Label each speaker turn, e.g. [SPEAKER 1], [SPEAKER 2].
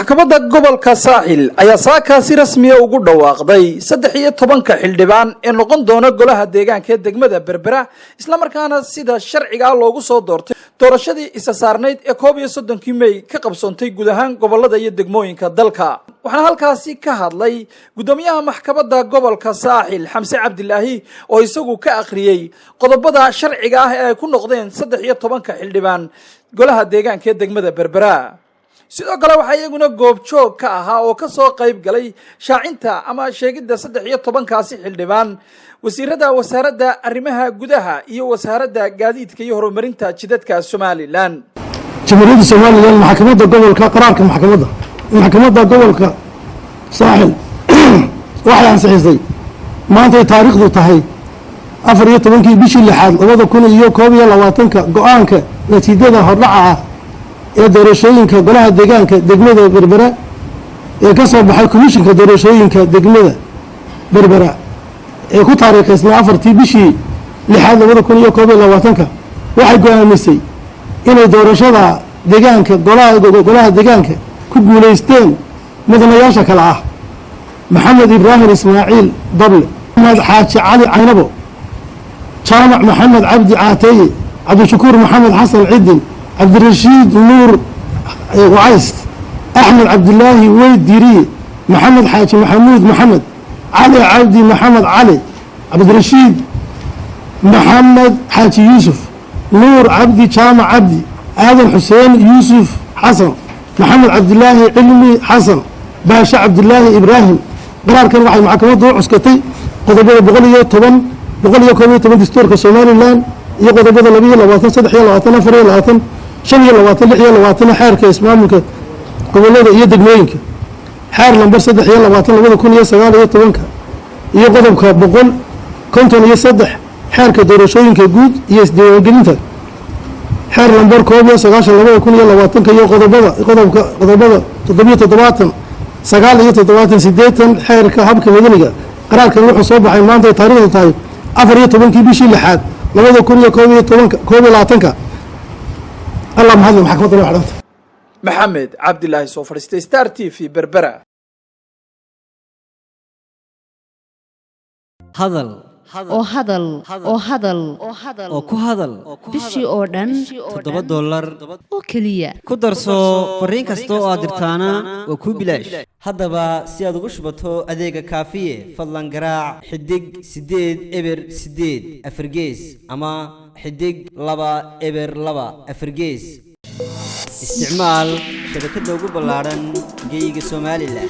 [SPEAKER 1] maxkamadda gobolka saaxil ayaa saakaasi rasmiya ugu dhawaaqday saddex iyo tobanka xildhibaan ee noqon doona golaha deegaanka ee degmada berbera islamarkaana sida sharcigaa loogu soo doortay doorashadii isa saarnayd ee koob iyo soddonkii mey ka qabsoontay guud ahaan gobollada iyo degmooyinka dalka. Waxaana halkaasi ka hadlay guddoomiyaha maxkamadda gobolka saaxil xamse cabdilaahi oo isagu ka akhriyey qodobada sharciga ah ee ay ku noqdeen saddex iyo tobanka xildhibaan golaha deegaanka ee degmada berbera sidoo kale waxaa iyaguna goobjoog ka ahaa oo ka soo qayb galay shaacinta ama sheegidda saddex iyo tobankaasi xildhibaan. Wasiirada wasaaradda arrimaha gudaha iyo wasaaradda gaadiidka iyo horumarinta jidadka somalilan.
[SPEAKER 2] Jamhuuriyadda somalilan maxkamadda gobolka qaraarka maxkamadda. Maxkamadda gobolka saaxil waxay ansixisay maantay taariikhdu tahay afar iyo tobankii bishii lixaad labada kun iyo koob iyo labaatanka go'aanka natiijada hordhaca ah ee doorashooyinka golaha deegaanka degmada berbera ee ka soo baxay komishinka doorashooyinka degmada berbera ee ku taariikhaysnaa afartii bishii lixaad labada kun iyo koob iyo labaatanka waxay go'aamisay inay doorashada deegaanka golaha deegaanka ku guulaysteen mudanayaasha kale ah. Maxamed ibraahim ismaaciil dable maxamed xaaji cali caynabo jaamac maxamed cabdi caateeye cabdishakuur maxamed xasan cidin cabdirashiid nuur wacays axmed cabdilaahi weyd diriye maxamed xaaji maxamuud maxamed cali cabdi maxamed cali cabdirashiid maxamed xaaji yuusuf nuur cabdi jaamac cabdi aadan xuseen yuusuf xasan maxamed cabdilaahi cilmi xasan baashe cabdilaahi ibraahim. Qaraarkan waxay maxkamaddu u cuskatay qodobada boqol iyo toban boqol iyo koob iyo toban dastuurka somalilan iyo qodobada laba iyo labaatan saddex iyo labaatan afar iyo labaatan shan iyo labaatan lix iyo labaatan xeerka ismaamulka gobollada iyo degmooyinka. Xeer lambar saddex iyo labaatan labada kun iyo sagaal iyo tobanka iyo qodobka boqol konton iyo saddex xeerka doorashooyinka guud iyo isdiiwaangelinta. Xeer lambar koob iyo sagaashan labada kun iyo labaatanka iyo qodobada qodobka qodobada toddobiyo toddobaatan sagaal iyo toddobaatan sideetan xeerka habka madaniga. Qaraarkan wuxuu soo baxay maanta ay tahay afar iyo tobankii bishii lixaad labada kun iyo koob iyo tobanka koob iyo labaatanka allah mahadle maxkamadda loo xidhanta
[SPEAKER 1] maxamed cabdilaahi soo fadhiistay star t v berbera.
[SPEAKER 3] Hadal
[SPEAKER 4] oo hadal oo hadal
[SPEAKER 3] oo ku hadal.
[SPEAKER 4] bishii oo dhan
[SPEAKER 3] toddoba dollar.
[SPEAKER 4] oo keliya.
[SPEAKER 3] Ku darso fariin kasta oo aad dirtaana waa kuu bilaash. Haddaba si aad ugu shubato adeega kaafiye fadlan garaac xidig siddeed eber siddeed afargees ama xidig laba eber laba afargees. Isticmaal shabakadda ugu ballaadhan geyga somalilan